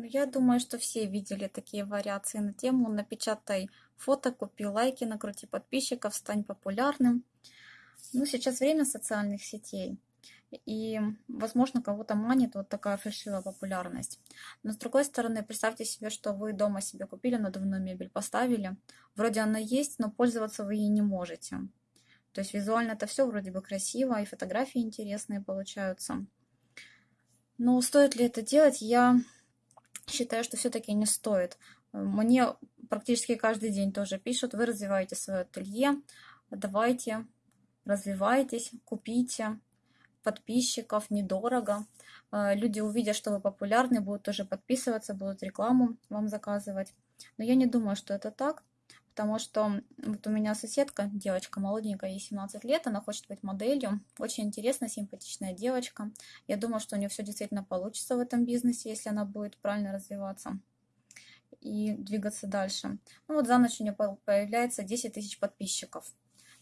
Ну, я думаю, что все видели такие вариации на тему «Напечатай фото, купи лайки, накрути подписчиков, стань популярным». Ну, сейчас время социальных сетей, и, возможно, кого-то манит вот такая фальшивая популярность. Но, с другой стороны, представьте себе, что вы дома себе купили надувную мебель, поставили. Вроде она есть, но пользоваться вы ей не можете. То есть визуально это все вроде бы красиво, и фотографии интересные получаются. Но стоит ли это делать, я считаю, что все-таки не стоит. Мне практически каждый день тоже пишут, вы развиваете свое ателье, давайте, развивайтесь, купите подписчиков, недорого. Э, люди увидят, что вы популярны, будут тоже подписываться, будут рекламу вам заказывать. Но я не думаю, что это так, потому что вот у меня соседка, девочка молоденькая, ей 17 лет, она хочет быть моделью. Очень интересная, симпатичная девочка. Я думаю, что у нее все действительно получится в этом бизнесе, если она будет правильно развиваться и двигаться дальше. Ну вот за ночь у нее появляется 10 тысяч подписчиков.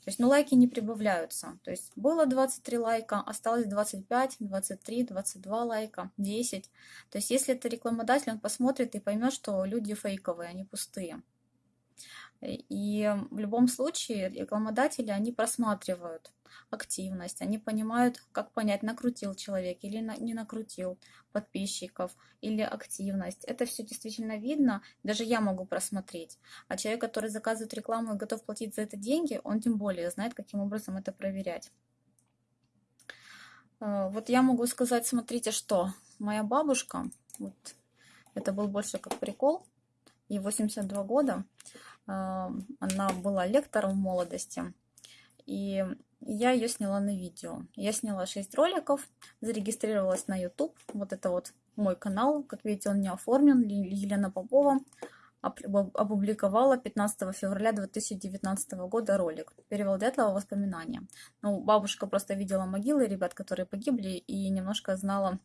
То есть, ну, лайки не прибавляются. То есть, было 23 лайка, осталось 25, 23, 22 лайка, 10. То есть, если это рекламодатель, он посмотрит и поймет, что люди фейковые, они пустые. И в любом случае рекламодатели, они просматривают активность, они понимают, как понять, накрутил человек или не накрутил подписчиков, или активность. Это все действительно видно, даже я могу просмотреть. А человек, который заказывает рекламу и готов платить за это деньги, он тем более знает, каким образом это проверять. Э, вот я могу сказать, смотрите, что моя бабушка, вот это был больше как прикол, ей 82 года, она была лектором в молодости, и я ее сняла на видео. Я сняла 6 роликов, зарегистрировалась на YouTube. Вот это вот мой канал. Как видите, он не оформлен. Елена Попова опубликовала 15 февраля 2019 года ролик. Перевел Дятлова воспоминания. Ну, бабушка просто видела могилы ребят, которые погибли, и немножко знала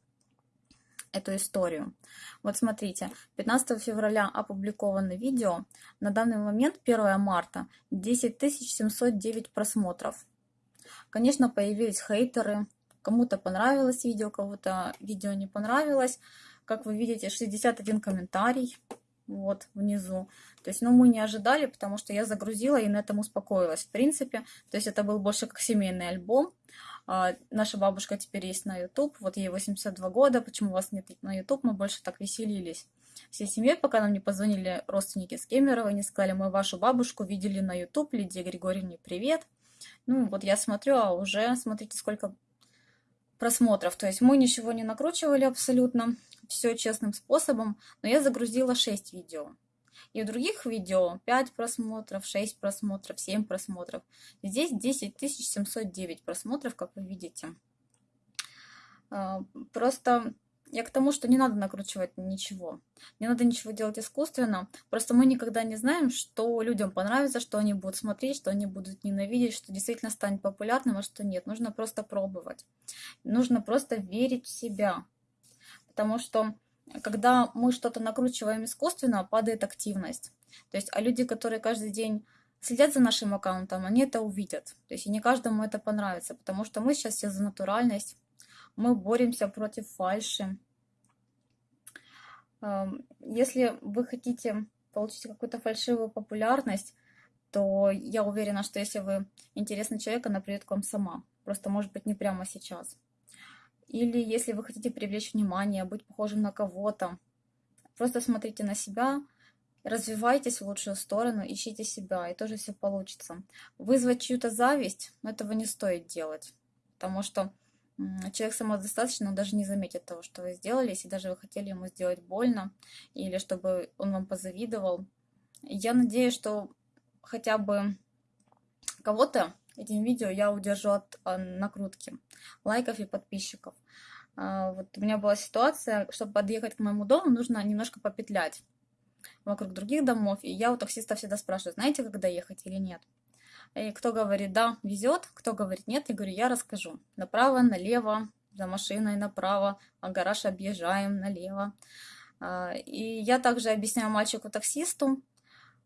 эту историю. Вот смотрите, 15 февраля опубликовано видео. На данный момент, 1 марта, 10 709 просмотров. Конечно, появились хейтеры. Кому-то понравилось видео, кому-то видео не понравилось. Как вы видите, 61 комментарий вот внизу. То есть, ну, мы не ожидали, потому что я загрузила и на этом успокоилась. В принципе, то есть это был больше как семейный альбом. А, наша бабушка теперь есть на YouTube, вот ей 82 года, почему вас нет на YouTube, мы больше так веселились. Всей семьей, пока нам не позвонили родственники с Кемерово, не сказали, мы вашу бабушку видели на YouTube, Лидия Григорьевне привет. Ну, вот я смотрю, а уже, смотрите, сколько просмотров. То есть мы ничего не накручивали абсолютно, все честным способом, но я загрузила 6 видео. И у других видео 5 просмотров, 6 просмотров, 7 просмотров. Здесь 10 709 просмотров, как вы видите. А, просто я к тому, что не надо накручивать ничего. Не надо ничего делать искусственно. Просто мы никогда не знаем, что людям понравится, что они будут смотреть, что они будут ненавидеть, что действительно станет популярным, а что нет. Нужно просто пробовать. Нужно просто верить в себя. Потому что когда мы что-то накручиваем искусственно, падает активность. То есть, а люди, которые каждый день следят за нашим аккаунтом, они это увидят. То есть, и не каждому это понравится, потому что мы сейчас все за натуральность, мы боремся против фальши. Эм, если вы хотите получить какую-то фальшивую популярность, то я уверена, что если вы интересный человек, она придет к вам сама. Просто, может быть, не прямо сейчас. Или если вы хотите привлечь внимание, быть похожим на кого-то, просто смотрите на себя, развивайтесь в лучшую сторону, ищите себя, и тоже все получится. Вызвать чью-то зависть, но этого не стоит делать, потому что человек самодостаточный, он даже не заметит того, что вы сделали, если даже вы хотели ему сделать больно, или чтобы он вам позавидовал. Я надеюсь, что хотя бы кого-то этим видео я удержу от а, накрутки лайков и подписчиков. А, вот у меня была ситуация, чтобы подъехать к моему дому, нужно немножко попетлять вокруг других домов. И я у таксиста всегда спрашиваю, знаете, когда ехать или нет. И кто говорит, да, везет, кто говорит, нет, я говорю, я расскажу. Направо, налево, за машиной направо, а гараж объезжаем налево. А, и я также объясняю мальчику-таксисту,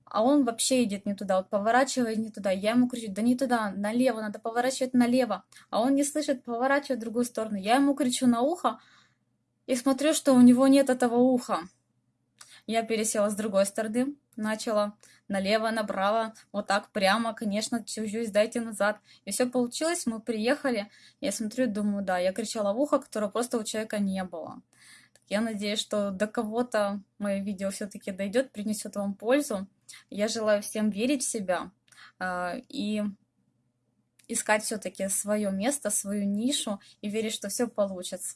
а он вообще идет не туда, вот поворачивает не туда. Я ему кричу, да не туда, налево, надо поворачивать налево. А он не слышит, поворачивает в другую сторону. Я ему кричу на ухо и смотрю, что у него нет этого уха. Я пересела с другой стороны, начала налево, направо, вот так прямо, конечно, чужую дайте назад. И все получилось, мы приехали, я смотрю, думаю, да, я кричала в ухо, которого просто у человека не было. Я надеюсь, что до кого-то мое видео все-таки дойдет, принесет вам пользу. Я желаю всем верить в себя э, и искать все-таки свое место, свою нишу и верить, что все получится.